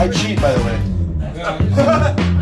I cheat, by the way.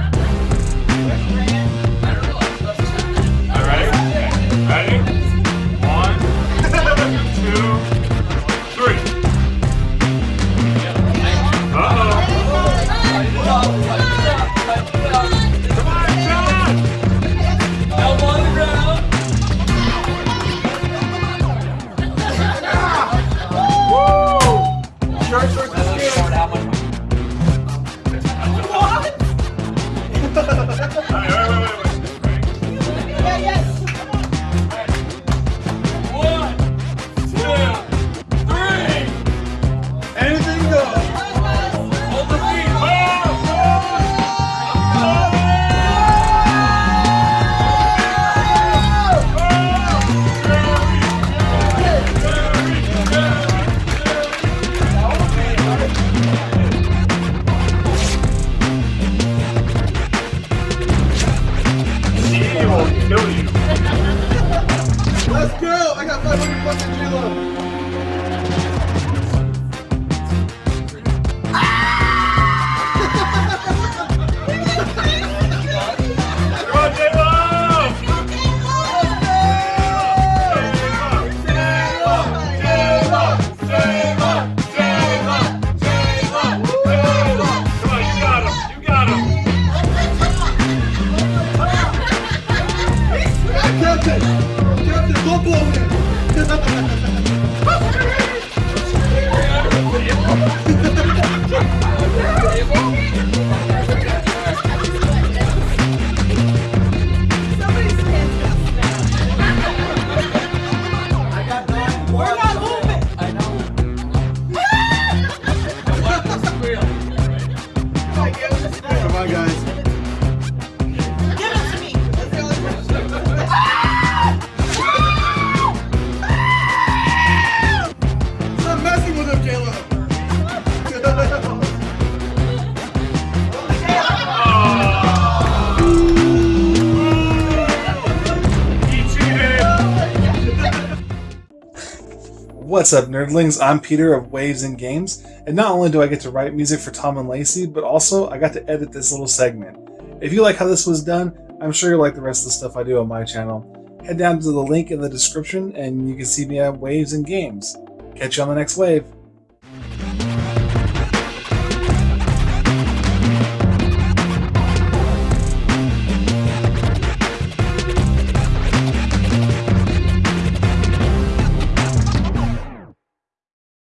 Captain! Captain, don't blow me! What's up, nerdlings? I'm Peter of Waves and Games, and not only do I get to write music for Tom and Lacey, but also I got to edit this little segment. If you like how this was done, I'm sure you'll like the rest of the stuff I do on my channel. Head down to the link in the description and you can see me at Waves and Games. Catch you on the next wave.